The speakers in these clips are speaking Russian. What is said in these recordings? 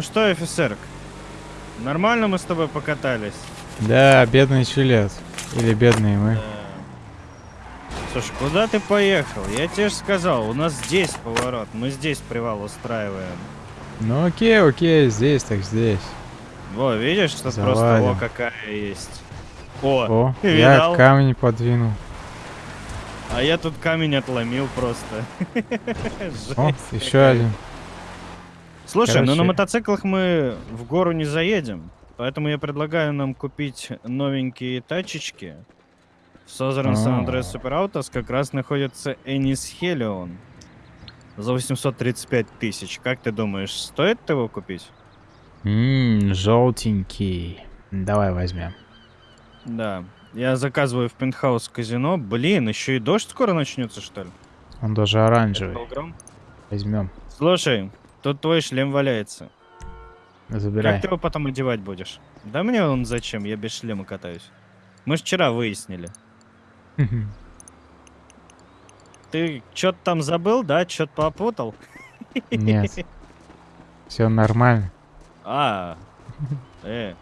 Ну что, офицерк, нормально мы с тобой покатались? Да, бедный Чилет. Или бедные мы. Да. Слушай, куда ты поехал? Я тебе же сказал, у нас здесь поворот, мы здесь привал устраиваем. Ну окей, окей, здесь так здесь. Во, видишь, что просто Завалим. о какая есть. О, О, я камень подвинул. а я тут камень отломил просто. О, еще один. Слушай, ну на Короче. мотоциклах мы в гору не заедем, поэтому я предлагаю нам купить новенькие тачечки. В Southern San Andreas. Super Autos как раз находится Энис Хелион за 835 тысяч. Как ты думаешь, стоит его купить? Ммм, желтенький. Давай возьмем. Да. Я заказываю в пентхаус казино. Блин, еще и дождь скоро начнется, что ли? Он даже оранжевый. Возьмем. Слушай, тут твой шлем валяется. Забирай. Как ты его потом одевать будешь? Да мне он зачем? Я без шлема катаюсь. Мы ж вчера выяснили. Ты что-то там забыл, да? Что-то попутал? Нет. Все нормально. А, э.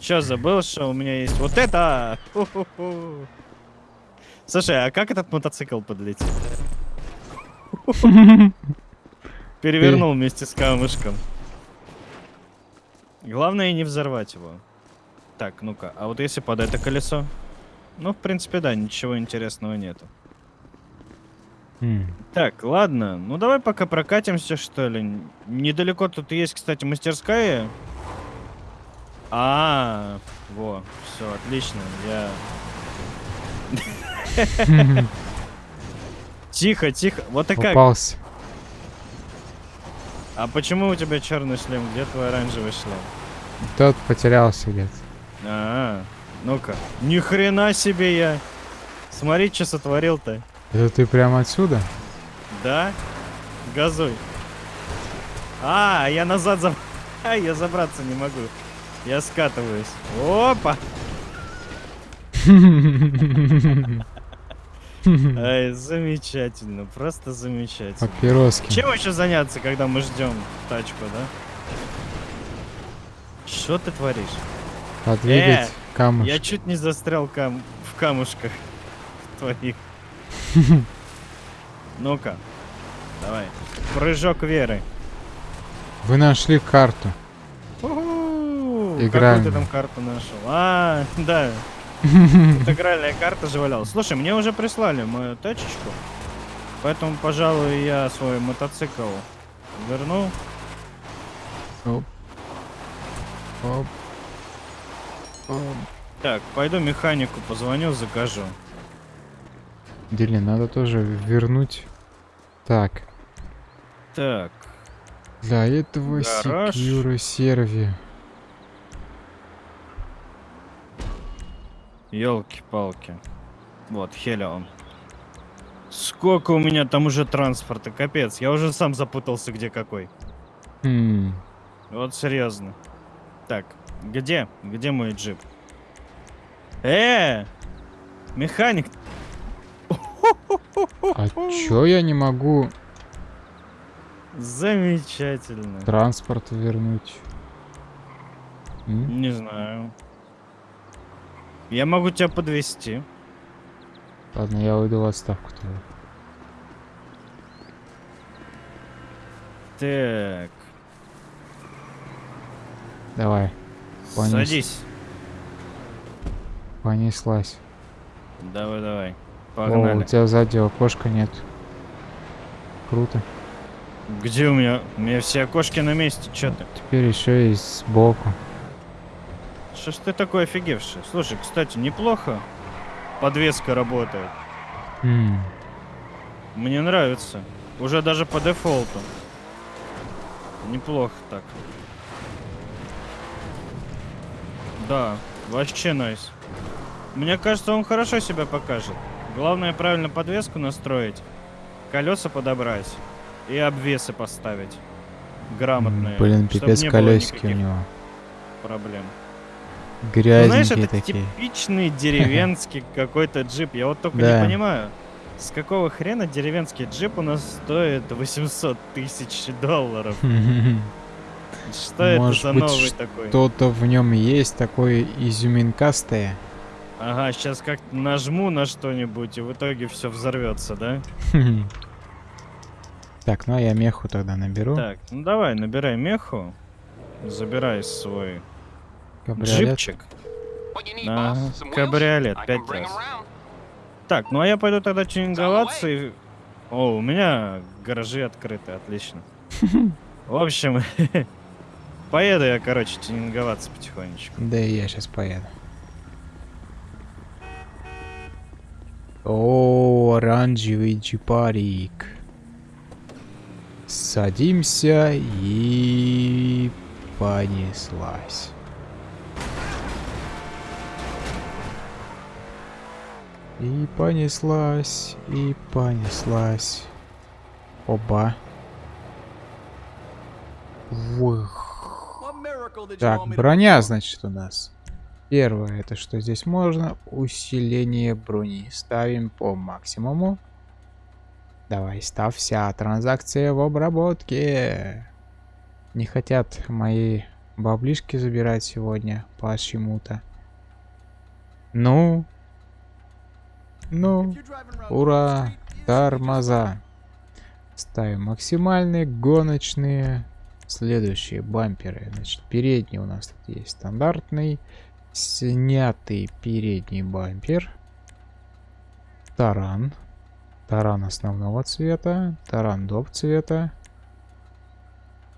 Что, забыл, что у меня есть вот это? Слушай, а как этот мотоцикл подлетел? Перевернул вместе с камушком. Главное не взорвать его. Так, ну-ка, а вот если под это колесо? Ну, в принципе, да, ничего интересного нету. М, Так, ладно, ну давай пока прокатимся, что ли. Недалеко тут есть, кстати, мастерская. А, во, все, отлично, я... Тихо, тихо, вот и как. Попался. А почему у тебя черный шлем? Где твой оранжевый шлем? Тот потерялся где-то. А, ну-ка. Ни хрена себе я. Смотри, что сотворил-то. Это ты прямо отсюда? Да? Газуй. А, я назад за... А, я забраться не могу. Я скатываюсь. Опа! Ай, замечательно, просто замечательно. Папироски. Чем еще заняться, когда мы ждем тачку, да? Что ты творишь? Подвигать Я камушек. чуть не застрял кам... в камушках твоих. Ну-ка, давай. Прыжок веры. Вы нашли карту. У-ху! Какую ты там карту нашел? А, да. Тут игральная карта же валялась. Слушай, мне уже прислали мою тачечку. Поэтому, пожалуй, я свой мотоцикл верну. Оп. Оп. Оп. Так, пойду механику позвоню, закажу. Дели, надо тоже вернуть. Так. Так, Для этого Гараж. секьюра серви. Елки-палки. Вот, Хелион. Сколько у меня там уже транспорта, капец. Я уже сам запутался, где какой. Хм. Вот серьезно. Так, где? Где мой джип? Э! Механик! А чё я не могу Замечательно. транспорт вернуть? М? Не знаю. Я могу тебя подвести. Ладно, я уйду в отставку тогда. Так, Давай, Понес. садись. понеслась. Давай, давай. О, у Погнали. тебя сзади окошка нет. Круто. Где у меня? У меня все окошки на месте. Че ты? Теперь еще и сбоку. Что ж ты такой офигевший? Слушай, кстати, неплохо. Подвеска работает. М, Мне нравится. Уже даже по дефолту. Неплохо так. Да, вообще найс. Мне кажется, он хорошо себя покажет. Главное правильно подвеску настроить, колеса подобрать и обвесы поставить. Грамотные. Блин, пипец колесики у него. Проблем. Ну, знаешь, Грязненькие это такие. типичный деревенский какой-то джип. Я вот только Да. не понимаю, с какого хрена деревенский джип у нас стоит 800 тысяч долларов? Что это Может за быть, новый такой? Что-то в нем есть такое изюминкастое. Ага, сейчас как нажму на что-нибудь, и в итоге все взорвется, да? Так, ну а я меху тогда наберу. Так, ну давай, набирай меху. Забирай свой Кабриолет. джипчик. Ага, кабриолет, пять раз. Так, ну а я пойду тогда тюнинговаться и... О, у меня гаражи открыты, отлично. В общем, поеду я, короче, тюнинговаться потихонечку. Да и я сейчас поеду. О, оранжевый джипарик. Садимся и понеслась. И понеслась, и понеслась. Оба. Вух. Так, броня, значит, у нас. Первое, это что здесь можно? Усиление брони. Ставим по максимуму. Давай, ставь вся транзакция в обработке. Не хотят мои баблишки забирать сегодня почему-то. Ну. Ну. Ура. Тормоза. Ставим максимальные, гоночные. Следующие бамперы. Значит, передний у нас тут есть стандартный. Снятый передний бампер. Таран. Таран основного цвета. Таран доп цвета.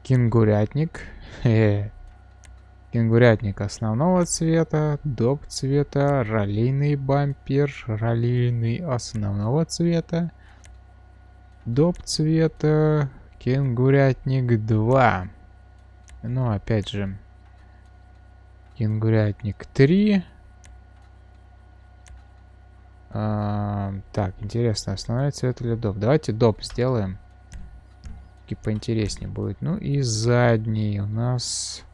Кенгурятник. Хе-хе. Кенгурятник основного цвета. Доп цвета. Раллийный бампер. Раллийный основного цвета. Доп цвета. Кенгурятник 2. Ну, опять же. Кенгурятник 3. А, так, интересно, основной цвет или доп? Давайте доп сделаем. И поинтереснее будет. Ну и задний у нас...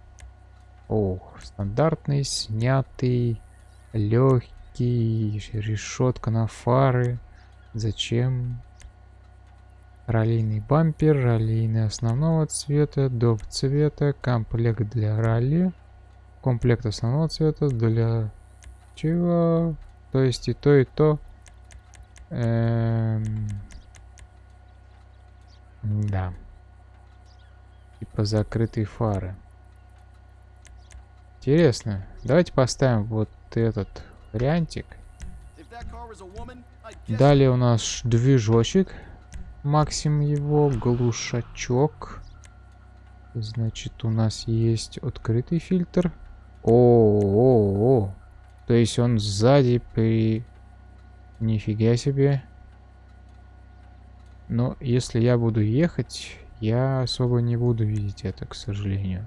О, стандартный, снятый, легкий, решетка на фары. Зачем? Раллийный бампер, раллийный основного цвета, доп цвета, комплект для ралли. Комплект основного цвета для чего? То есть и то, и то. Эм... Да. Типа закрытые фары. Интересно. Давайте поставим вот этот вариантик. Далее у нас движочек. Максимум его. Глушачок. Значит, у нас есть открытый фильтр. О, -о, -о, -о. То есть он сзади при... Нифига себе. Но если я буду ехать, я особо не буду видеть это, к сожалению.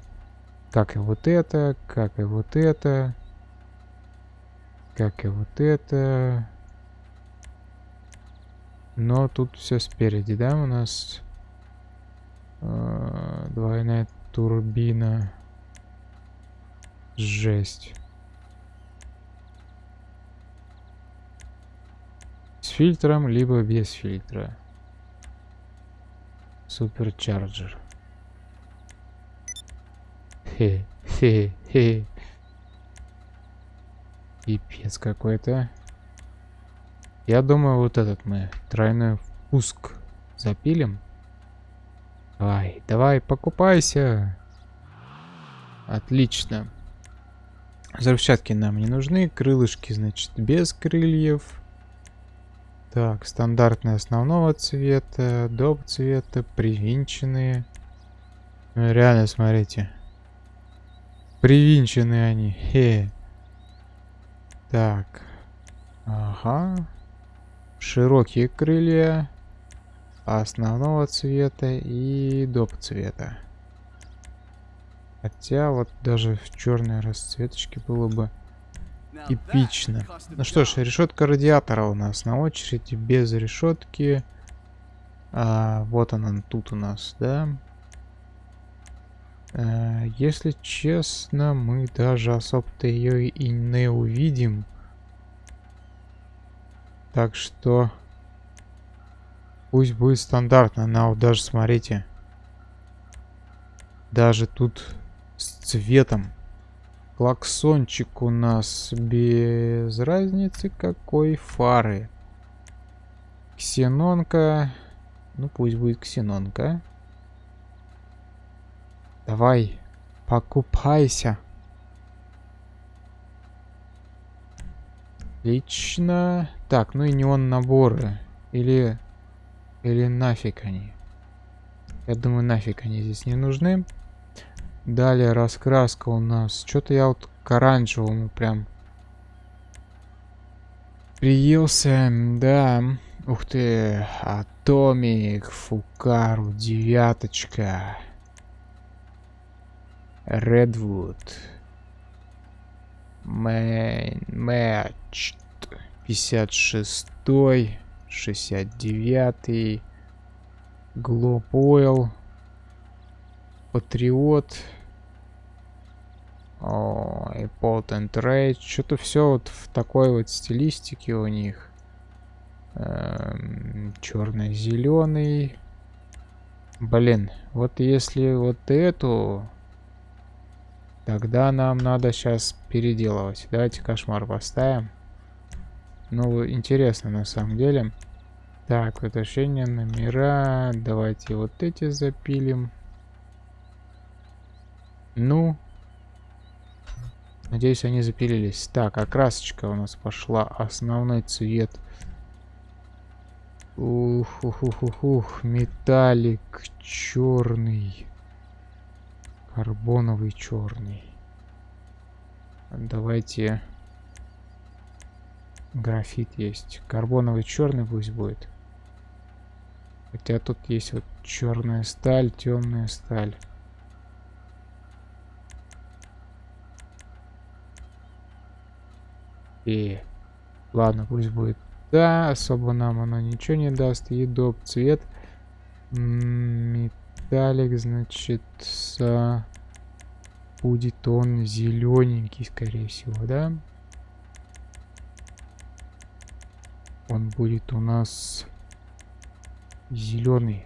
Как и вот это, как и вот это. Как и вот это. Но тут все спереди, да, у нас э, двойная турбина. Жесть. С фильтром, либо без фильтра. Суперчарджер. Хе-хе-хе. Пипец какой-то. Я думаю, вот этот мы тройной пуск запилим. Давай, давай, покупайся. Отлично. Взрывчатки нам не нужны. Крылышки, значит, без крыльев. Так, стандартные основного цвета, доп цвета, привинченные. Реально, смотрите. Привинченные они. Хе. Так. Ага. Широкие крылья. Основного цвета и доп цвета. Хотя вот даже в черной расцветочке было бы Эпично. Ну что ж, решетка радиатора у нас на очереди, без решетки. А, вот она тут у нас, да? А, если честно, мы даже особо-то ее и не увидим. Так что... Пусть будет стандартно. Она вот даже, смотрите. Даже тут с цветом. Клаксончик у нас без разницы какой фары. Ксенонка. Ну пусть будет ксенонка. Давай, покупайся. Отлично. Так, ну и неон наборы. Или... Или нафиг они. Я думаю, нафиг они здесь не нужны. Далее раскраска у нас. Что-то я вот к оранжевому прям приелся. Да. Ух ты. Атомик, Фукару, девяточка. Мэн, Матч. 56 69 Глоб Ойл. Патриот. О, и Potent Rage. Что-то все вот в такой вот стилистике у них. Эм, Черно-зеленый. Блин, вот если вот эту, тогда нам надо сейчас переделывать. Давайте кошмар поставим. Ну, интересно на самом деле. Так, возвращение номера. Давайте вот эти запилим. Ну. Надеюсь, они запилились. Так, окрасочка у нас пошла. Основной цвет. Ух, ух, ух, ух, ух. Металлик черный. Карбоновый черный. Давайте... Графит есть. Карбоновый черный пусть будет. Хотя тут есть вот черная сталь, темная сталь. И ладно, пусть будет. Да, особо нам оно ничего не даст. Едоп, цвет. Металлик, значит, будет он зелененький, скорее всего, да? Он будет у нас зеленый,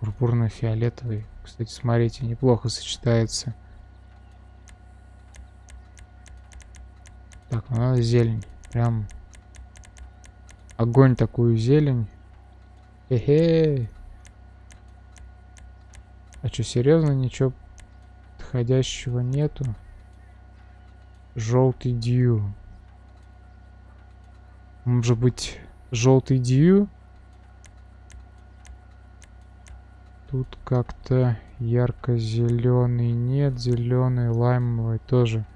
пурпурно-фиолетовый. Кстати, смотрите, неплохо сочетается. Так, ну надо зелень. Прям огонь такую зелень. Эхе. А что, серьезно, ничего подходящего нету? Желтый дью. Может быть, желтый дью? Тут как-то ярко-зеленый нет, зеленый, лаймовый тоже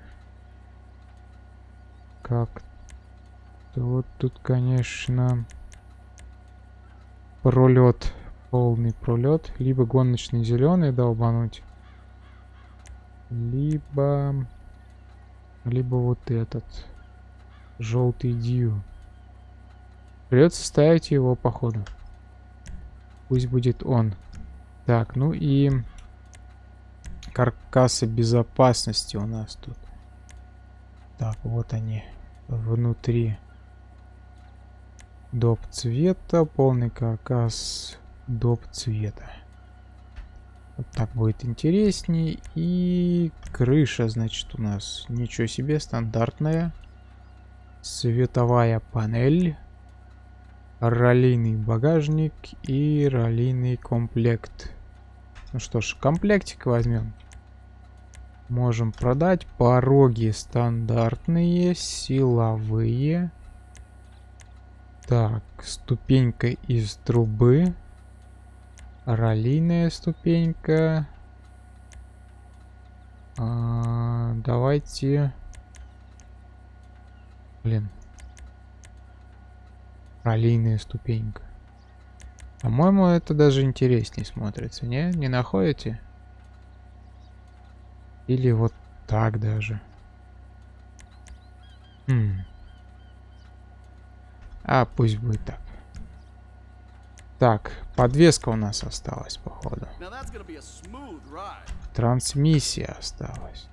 как то вот тут, конечно, пролет, полный пролет. Либо гоночный зеленый долбануть, либо, либо вот этот желтый дью. Придется ставить его походу. Пусть будет он. Так, ну и каркасы безопасности у нас тут. Так, вот они внутри доп цвета, полный каркас доп цвета. Вот так будет интересней. И крыша, значит, у нас ничего себе, стандартная. Световая панель. Ролейный багажник и ролейный комплект. Ну что ж, комплектик возьмем. Можем продать. Пороги стандартные, силовые. Так, ступенька из трубы. Ролийная ступенька. А, давайте... Блин. Ролийная ступенька. По-моему, это даже интереснее смотрится, не? Не находите? Или вот так даже. Хм. А, пусть будет так. Так, подвеска у нас осталась, походу. Трансмиссия осталась.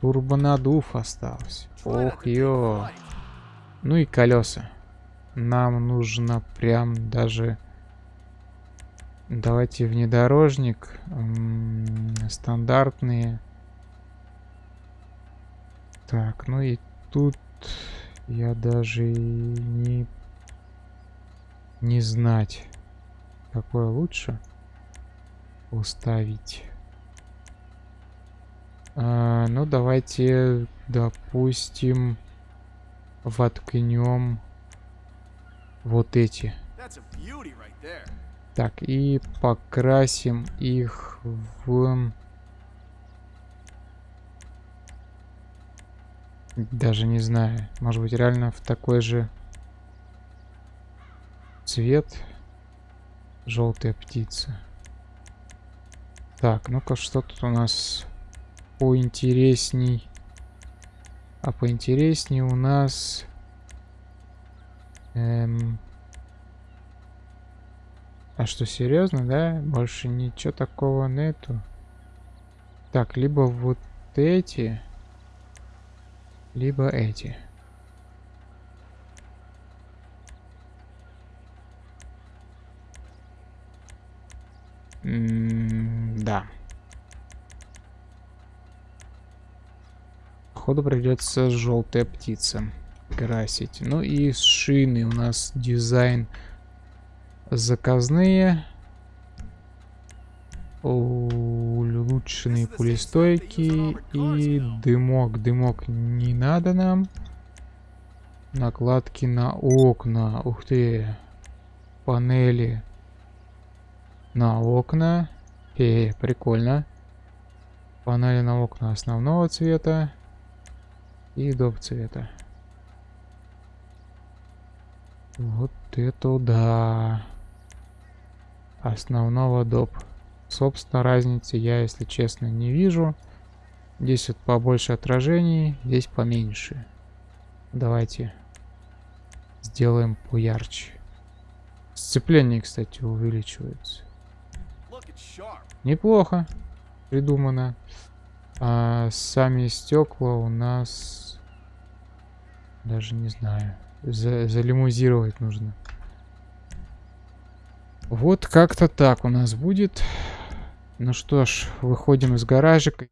Турбонадув остался. Ох, ё. Ну и колеса. Нам нужно прям даже Давайте внедорожник. м, Стандартные. Так, ну и тут я даже и не, не знать, какое лучше уставить. А, ну, давайте, допустим, воткнем вот эти. Так, и покрасим их в... Даже не знаю. Может быть, реально в такой же цвет. Желтая птица. Так, ну-ка, что тут у нас поинтересней? А поинтересней у нас... Эм... А что, серьезно, да? Больше ничего такого нету. Так, либо вот эти, либо эти. М, Да. Походу придется желтая птица красить. Ну и шины у нас дизайн заказные. Улучшенные пулестойки и дымок. Дымок не надо нам. Накладки на окна. Ух ты. Панели на окна. Э, прикольно. Панели на окна основного цвета и доп цвета. Вот это да. Основного доп. Собственно, разницы я, если честно, не вижу. Здесь вот побольше отражений, здесь поменьше. Давайте сделаем поярче. Сцепление, кстати, увеличивается. Неплохо придумано. А сами стекла у нас даже не знаю. За залимузировать нужно. Вот как-то так у нас будет. Ну что ж, выходим из гаражика.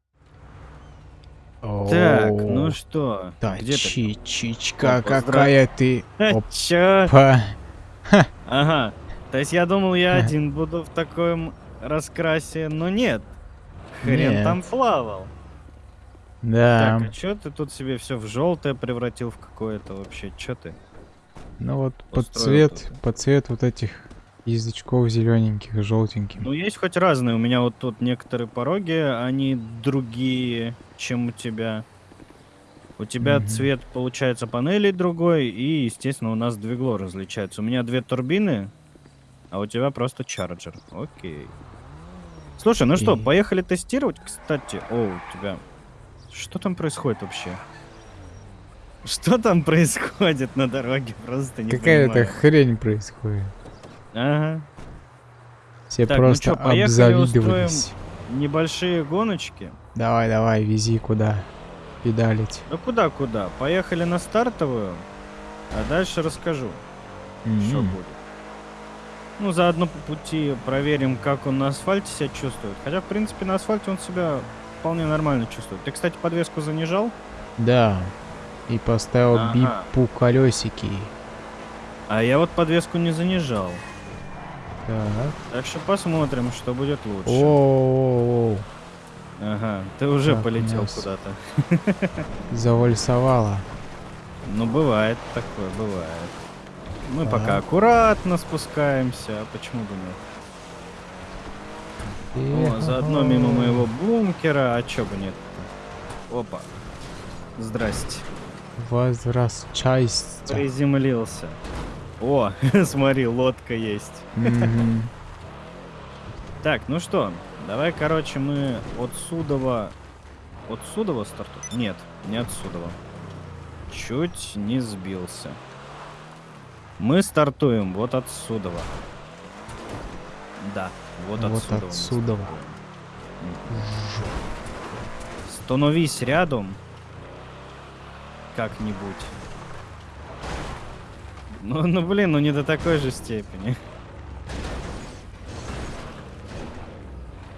Так, ну что, где ты? Чичичка, какая ты. Чё? Ага. То есть я думал, я один буду в таком раскрасе, но нет. Хрен Нет. там плавал. Да. Так, а чё ты тут себе все в желтое превратил в какое-то вообще? Чё ты? Ну вот под цвет, тут? под цвет вот этих язычков зелененьких, желтеньких. Ну, есть хоть разные. У меня вот тут некоторые пороги, они другие, чем у тебя. У тебя Мгм. цвет, получается, панелей другой, и, естественно, у нас двигло различается. У меня две турбины, а у тебя просто чарджер. Окей. Слушай, ну что, Окей. поехали тестировать? Кстати, о, у тебя... Что там происходит вообще? Что там происходит на дороге? Просто не Какая-то хрень происходит. Ага. Все Так, ну просто чё, поехали обзавидовались. Небольшие гоночки. Давай, давай, вези куда. Педалить. Да куда-куда? Поехали на стартовую, а дальше расскажу, что М. будет. Ну, заодно по пути проверим, как он на асфальте себя чувствует. Хотя, в принципе, на асфальте он себя вполне нормально чувствует. Ты, кстати, подвеску занижал? Да. И поставил Ага. бипу колесики. А я вот подвеску не занижал. Так. Так что посмотрим, что будет лучше. О, Ага, ты уже Так, полетел куда-то. завальсовала. Ну, бывает такое, бывает. Мы Так. пока аккуратно спускаемся, а почему бы нет? О, заодно мимо моего бункера, а чё бы нет Опа. Здрасте. Возвращайся. Приземлился. О, смотри, лодка есть. Мгм. Так, ну что, давай, короче, мы от Судова... От Судова стартуем? Нет, не от Судова. Чуть не сбился. Мы стартуем вот от Судова. Да, вот Вот отсюда. отсюда. Становись рядом. Как-нибудь. Ну, ну, блин, ну не до такой же степени.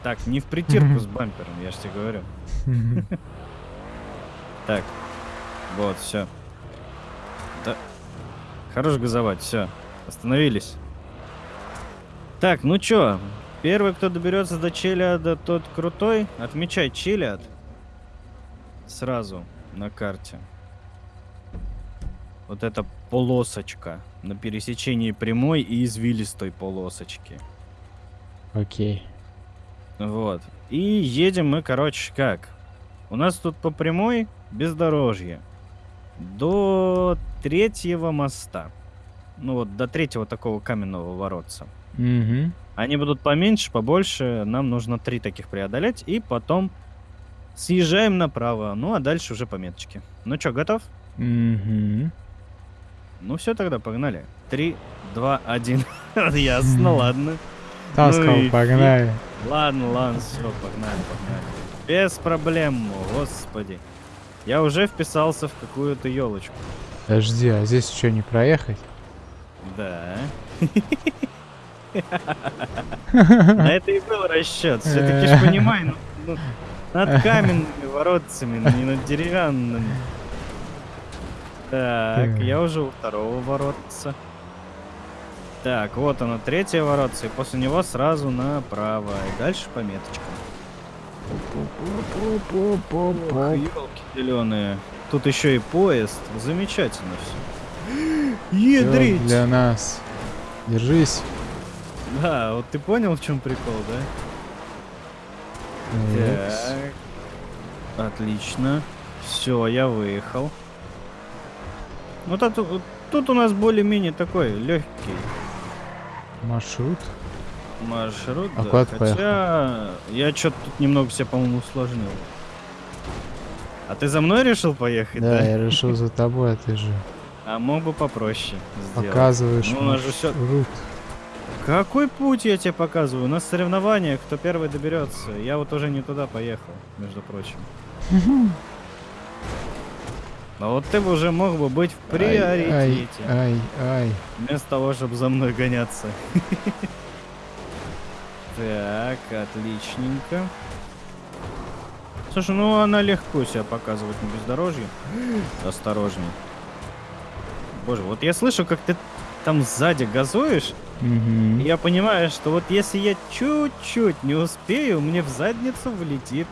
Так, не в притирку с бампером, я же тебе говорю. Так, вот, все. Хорош газовать, все. Остановились. Так, ну чё, первый, кто доберется до Челиада, тот крутой. Отмечай Челиад. Сразу на карте. Вот эта полосочка на пересечении прямой и извилистой полосочки. Окей. Вот. И едем мы, короче, как? У нас тут по прямой бездорожье. До третьего моста. Ну вот, до третьего такого каменного воротца. Угу. Они будут поменьше, побольше. Нам нужно три таких преодолеть. И потом съезжаем направо. Ну, а дальше уже пометочки. Ну чё, готов? Угу. Ну все тогда, погнали. Три, два, один. Ясно, ладно. Таскал, и погнали. Ладно, ладно, все, погнали, погнали. Без проблем, господи. Я уже вписался в какую-то елочку. Подожди, а здесь что, не проехать? Да. На это и был расчет. Все-таки ж понимай, ну, ну, над каменными воротцами, ну, не над деревянными. Так, я уже у второго воротца. Так, вот оно, третье воротце, и после него сразу направо. И дальше пометочка. Елки зеленые. Тут еще и поезд. Замечательно все. Ядрить! Для нас. Держись. Да, вот ты понял, в чем прикол, да? Так. Отлично. Все, я выехал. Ну тут, вот тут у нас более-менее такой легкий Маршрут. Маршрут. А да. куда Хотя я что-то тут немного себя, по-моему, усложнил. А ты за мной решил поехать, да? Да, я решил за тобой, а ты же А мог бы попроще сделать. показываешь Ну, у нас же маршрут. Какой путь я тебе показываю? У нас соревнования, кто первый доберется. Я вот уже не туда поехал, между прочим. А вот ты бы уже мог бы быть в Ай, приоритете. Ай, ай, Вместо того, чтобы за мной гоняться. Так, отличненько. Слушай, ну она легко себя показывает на бездорожье. Осторожней. Боже, вот я слышу, как ты там сзади газуешь, и я понимаю, что вот если я чуть-чуть не успею, мне в задницу влетит.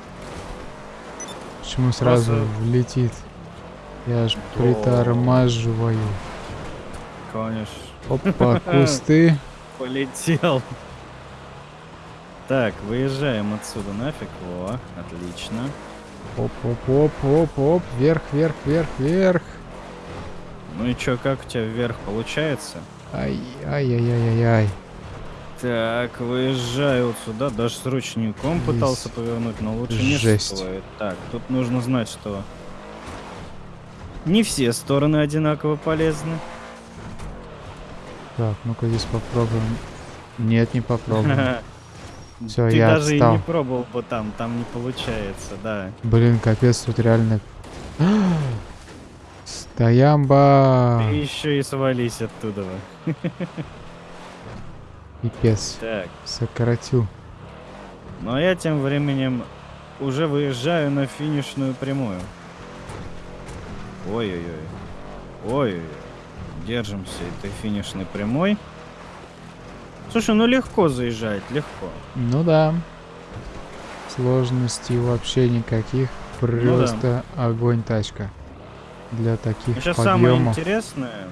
Почему сразу Просто- влетит? Я ж Да. притормаживаю. Конечно. Опа, кусты. Полетел. Так, выезжаем отсюда нафиг. Во, отлично. Оп, оп, оп, оп, оп. Вверх, вверх, вверх, вверх. Ну и чё, как у тебя вверх получается? Ай, ай, ай, ай, ай, ай. Так, выезжаю вот сюда. Даже с ручником пытался Есть. повернуть, но лучше не Жесть. стоит. Так, тут нужно знать, что не все стороны одинаково полезны. Так, ну-ка здесь попробуем. Нет, не попробуем. Всё, Ты я даже и отстал. не пробовал бы там, там не получается, да. Блин, капец, тут реально... Стоямба! Ты еще и свались оттуда. Пипец. Так, Сократил. Ну а я тем временем уже выезжаю на финишную прямую. Ой-ой-ой. Ой-ой-ой. Держимся этой финишной прямой. Слушай, ну легко заезжать, легко. Ну да. Сложностей вообще никаких. Ну Просто огонь тачка. Для таких Сейчас самое подъемов. интересное.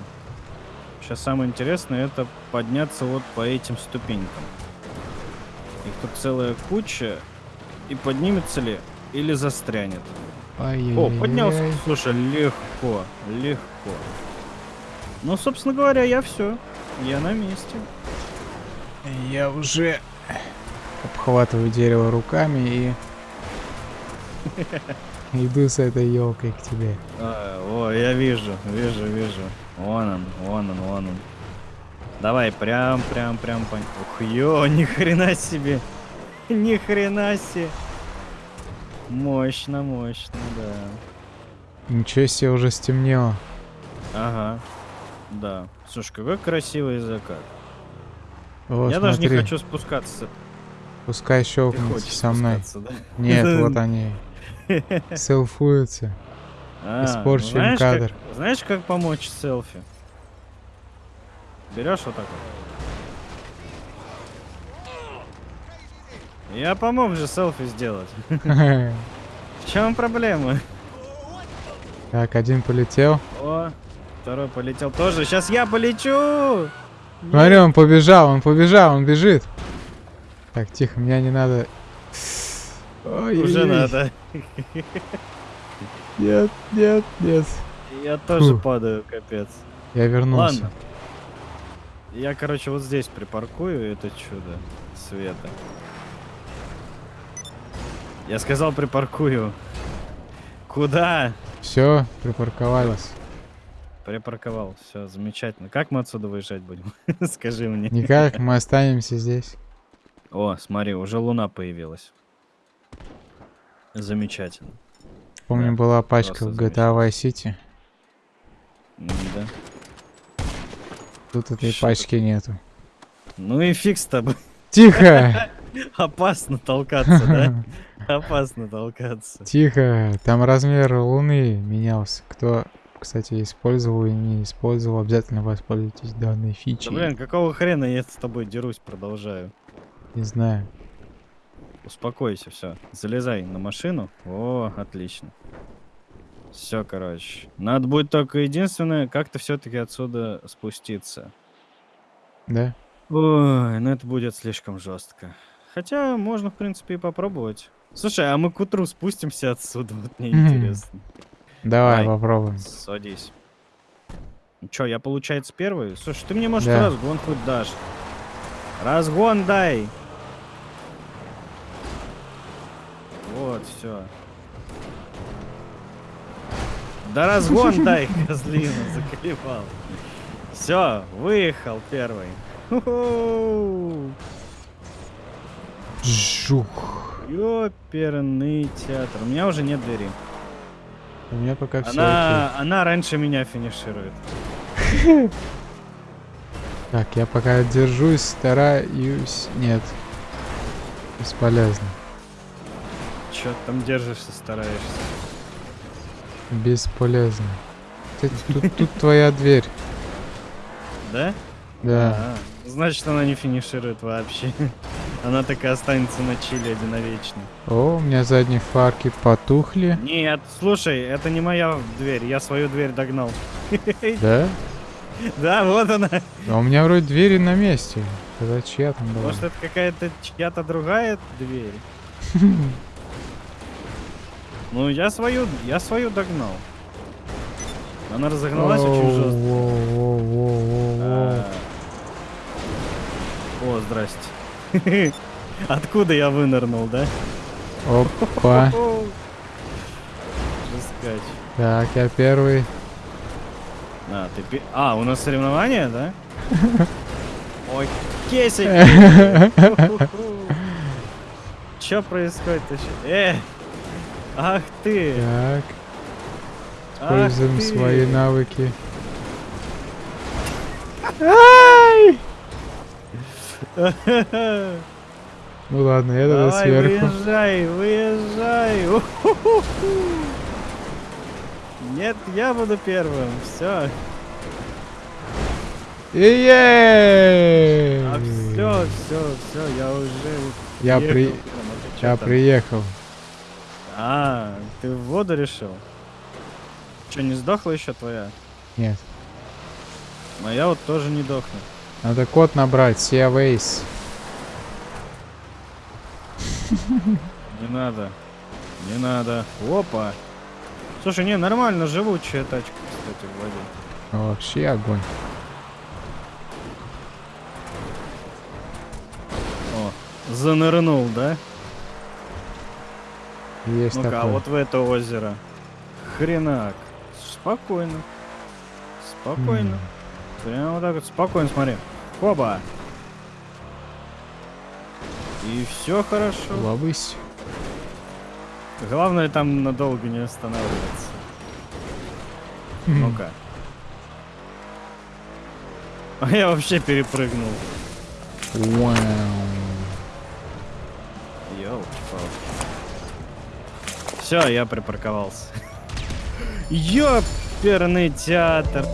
Сейчас самое интересное это подняться вот по этим ступенькам. Их тут целая куча. И поднимется ли или застрянет. О, поднялся. Слушай, легко, легко. Ну, собственно говоря, я все. Я на месте. Я уже обхватываю дерево руками и иду с этой елкой к тебе. А, о, я вижу, вижу, вижу. Вон он, вон он, вон он. Давай, прям, прям, прям по... Ух, ё, ни хрена себе. Ни хрена себе. Мощно, мощно, да. Ничего себе, уже стемнело. Ага. Да. Слушай, какой красивый закат. О, я даже не смотри. хочу спускаться. Пускай хочешь со мной. да? Нет, вот они. Селфуются. А, Испорчен знаешь, как- кадр. знаешь, как помочь селфи? Берешь вот так вот. Я помог же селфи сделать. В чем проблема? Так, один полетел. О, второй полетел тоже. Сейчас я полечу! Смотри, он побежал, он побежал, он бежит. Так, тихо, меня не надо. Ой, Уже ой. надо. Нет, нет, нет. Я тоже Фу. падаю, капец. Я вернулся. Ладно. Я, короче, вот здесь припаркую это чудо света. Я сказал припаркую. Куда? Все, припарковались. Припарковал. Все, замечательно. Как мы отсюда выезжать будем? Скажи мне. Никак, мы останемся здесь. О, смотри, уже луна появилась. Замечательно. Помню, Да, была пачка в GTA Vice City. Да. Тут этой Что пачки нету. Ну и фиг с тобой. Тихо! Опасно толкаться, да? Опасно толкаться. Тихо! Там размер Луны менялся. Кто, кстати, использовал и не использовал, обязательно воспользуйтесь данной Да фичей. блин, какого хрена я с тобой дерусь, продолжаю. Не знаю. Успокойся, все. Залезай на машину. О, отлично. Все, короче. Надо будет только единственное, как-то все-таки отсюда спуститься. Да? Ой, ну это будет слишком жестко. Хотя можно, в принципе, и попробовать. Слушай, а мы к утру спустимся отсюда, вот мне интересно. Давай, Давай. попробуем. Садись. Че, я, получается, первый? Слушай, ты мне, может, Да. разгон хоть дашь? Разгон дай! Вот, все. Да разгон дай, козлина, заколебал. Все, выехал первый. Жух. Ёперный театр. У меня уже нет двери. У меня пока все Она, она раньше меня финиширует. Так, я пока держусь, стараюсь. Нет. Бесполезно. Че там держишься, стараешься? Бесполезно. Тут твоя дверь. Да? Да. А, значит, она не финиширует вообще. Она так и останется на чили навечно. О, у меня задние фарки потухли. Нет, слушай, это не моя дверь, я свою дверь догнал. Да? Да, вот она. А у меня вроде двери на месте. Тогда чья там была? Может, это какая-то чья-то другая дверь? Ну, я свою, я свою догнал. Она разогналась очень жестко. А. О, здрасте. Откуда я вынырнул, да? Опа. Жескач. Так, я первый. А, ты пи- А, у нас соревнования, да? Ой, кесик! Чё происходит вообще? Э! Ах ты! Так, используем свои навыки. Ай! Ну ладно, я тогда Давай, сверху. выезжай, выезжай! Нет, я буду первым. Все. Ей! А все, все, все, я уже. Я приехал. при- Я там? приехал. А, ты в воду решил? Че, не сдохла еще твоя? Нет. Моя вот тоже не дохнет. Надо код набрать, Ways. Не надо. Не надо. Опа. Слушай, не, нормально, живучая тачка, кстати, в воде. Ну, Вообще огонь. О, занырнул, да? Есть Ну-ка, а такое. вот в это озеро. Хренак. Спокойно. Спокойно. Прямо вот так вот. Спокойно, смотри. Хоба. И все хорошо. Ловысь. Главное там надолго не останавливаться. Ну-ка. А я вообще перепрыгнул. Вау. Все, я припарковался. Ёперный театр.